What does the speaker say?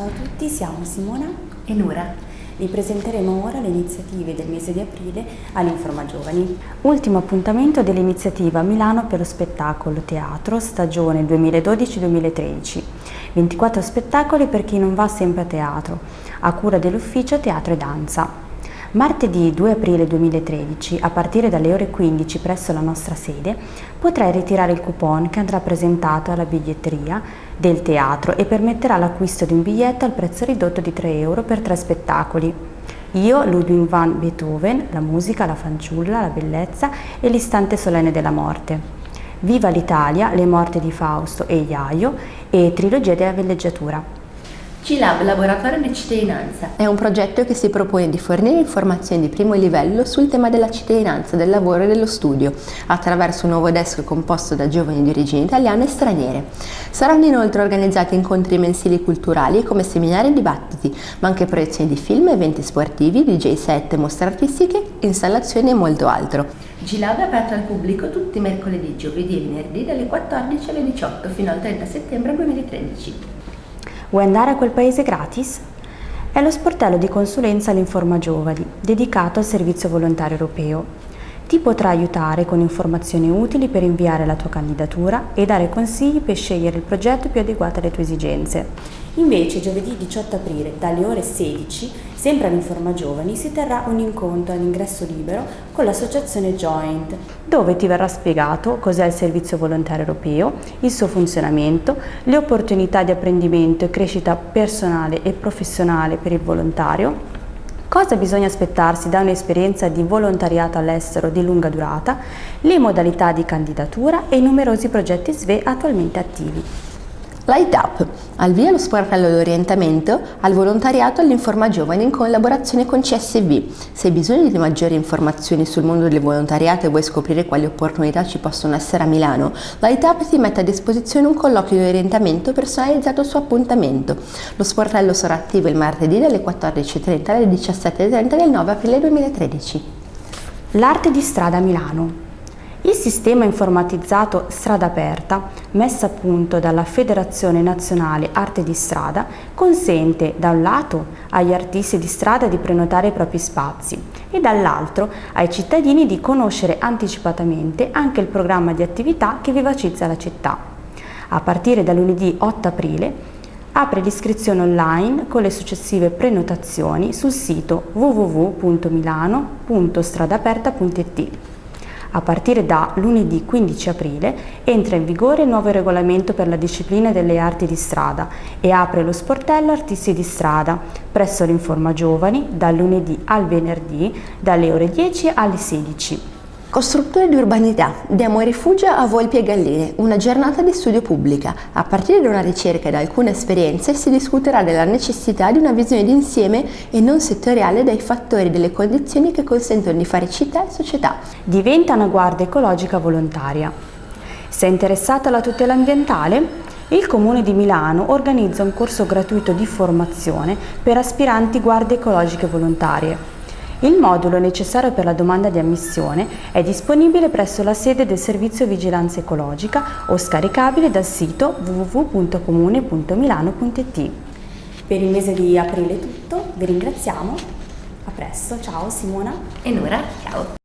Ciao a tutti, siamo Simona e Nura. Vi presenteremo ora le iniziative del mese di aprile all'Informa Giovani. Ultimo appuntamento dell'iniziativa Milano per lo spettacolo teatro stagione 2012-2013. 24 spettacoli per chi non va sempre a teatro, a cura dell'ufficio Teatro e Danza. Martedì 2 aprile 2013, a partire dalle ore 15 presso la nostra sede, potrai ritirare il coupon che andrà presentato alla biglietteria del teatro e permetterà l'acquisto di un biglietto al prezzo ridotto di 3 euro per tre spettacoli. Io, Ludwig van Beethoven, la musica, la fanciulla, la bellezza e l'istante solenne della morte. Viva l'Italia, le morte di Fausto e Iaio e Trilogia della villeggiatura. C-Lab Laboratorio di Cittadinanza è un progetto che si propone di fornire informazioni di primo livello sul tema della cittadinanza, del lavoro e dello studio, attraverso un nuovo desk composto da giovani di origini italiane e straniere. Saranno inoltre organizzati incontri mensili culturali come seminari e dibattiti, ma anche proiezioni di film, eventi sportivi, DJ set, mostre artistiche, installazioni e molto altro. G-Lab è aperto al pubblico tutti i mercoledì, giovedì e venerdì dalle 14 alle 18 fino al 30 settembre 2013. Vuoi andare a quel paese gratis? È lo sportello di consulenza all'Informa Giovani, dedicato al servizio volontario europeo. Ti potrà aiutare con informazioni utili per inviare la tua candidatura e dare consigli per scegliere il progetto più adeguato alle tue esigenze. Invece giovedì 18 aprile dalle ore 16, sempre all'Informa Giovani, si terrà un incontro all'ingresso libero con l'associazione Joint, dove ti verrà spiegato cos'è il servizio volontario europeo, il suo funzionamento, le opportunità di apprendimento e crescita personale e professionale per il volontario, Cosa bisogna aspettarsi da un'esperienza di volontariato all'estero di lunga durata, le modalità di candidatura e i numerosi progetti SVE attualmente attivi. Light Up, al via lo sportello d'orientamento al volontariato all'Informa Giovani in collaborazione con CSV. Se hai bisogno di maggiori informazioni sul mondo del volontariato e vuoi scoprire quali opportunità ci possono essere a Milano, Light Up ti mette a disposizione un colloquio di orientamento personalizzato su appuntamento. Lo sportello sarà attivo il martedì dalle 14.30 alle 17.30 del 9 aprile 2013. L'arte di strada a Milano. Il sistema informatizzato Strada Aperta, messo a punto dalla Federazione Nazionale Arte di Strada, consente da un lato agli artisti di strada di prenotare i propri spazi e dall'altro ai cittadini di conoscere anticipatamente anche il programma di attività che vivacizza la città. A partire da lunedì 8 aprile apre l'iscrizione online con le successive prenotazioni sul sito www.milano.stradaperta.it. A partire da lunedì 15 aprile entra in vigore il nuovo regolamento per la disciplina delle arti di strada e apre lo sportello Artisti di strada presso l'Informa Giovani dal lunedì al venerdì dalle ore 10 alle 16. Costruttore di urbanità, diamo rifugio a Volpi e Galline, una giornata di studio pubblica. A partire da una ricerca e da alcune esperienze si discuterà della necessità di una visione d'insieme e non settoriale dei fattori e delle condizioni che consentono di fare città e società. Diventa una guardia ecologica volontaria. Sei interessata alla tutela ambientale? Il Comune di Milano organizza un corso gratuito di formazione per aspiranti guardie ecologiche volontarie. Il modulo necessario per la domanda di ammissione è disponibile presso la sede del Servizio Vigilanza Ecologica o scaricabile dal sito www.comune.milano.it. Per il mese di aprile è tutto, vi ringraziamo, a presto, ciao Simona e Nora, ciao!